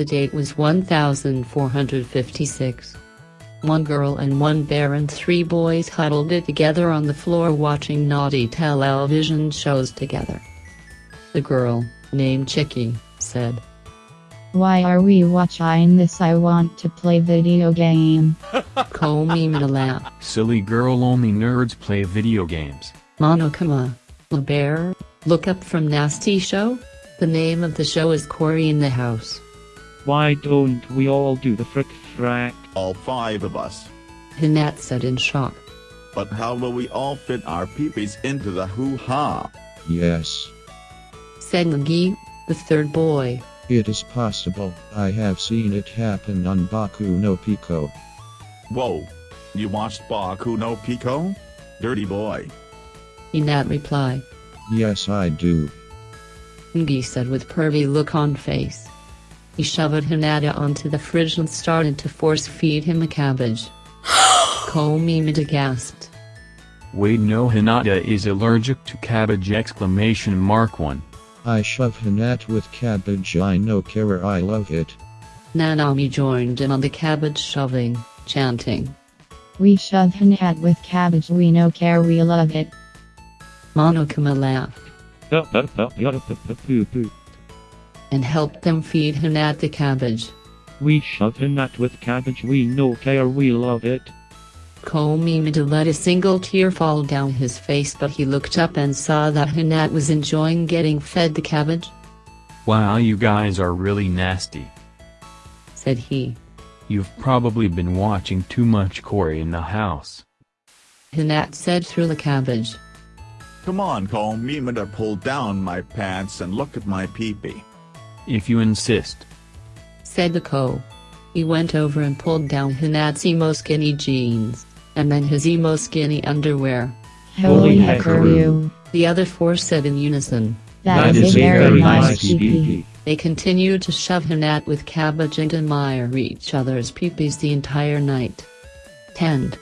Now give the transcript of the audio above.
The date was 1456. One girl and one bear and three boys huddled it together on the floor watching naughty television shows together. The girl, named Chicky, said, Why are we watching this? I want to play video game. Komima laughed. Silly girl only nerds play video games. Monokuma. The bear, look up from Nasty Show? The name of the show is Cory in the House. Why don't we all do the frick frack? All five of us. Hinat said in shock. But how will we all fit our peepees into the hoo-ha? Yes, Said Nagi, the third boy. it is possible. I have seen it happen on Boku no Pico. Whoa. You watched Boku no Pico? Dirty boy. Hinat replied. Yes, I do. Nagi said with pervy look on face. He shoved Hinata onto the fridge and started to force feed him a cabbage. Komima gasped. Wait no Hinata is allergic to cabbage exclamation mark 1. I shove Hinata with cabbage. I know care. I love it. Nanami joined in on the cabbage shoving, chanting. We shove Hinata with cabbage. We no care. We love it. Monokuma laughed and helped them feed Hinat the cabbage. We shove him at with cabbage. We no care. We love it. Komima let a single tear fall down his face but he looked up and saw that Hinat was enjoying getting fed the cabbage, Wow you guys are really nasty. said he. You've probably been watching too much Cory in the house. Hinat said through the cabbage. Come on, Komima to pull down my pants and look at my peepee. If you insist. said the co. He went over and pulled down Hinat's emo skinny jeans, and then his emo skinny underwear. Holy Holy heckaroo. The other four said in unison. that is, a very nice PP. They continued to shove Hinat with cabbage and admire each other's peepees the entire night. Tend.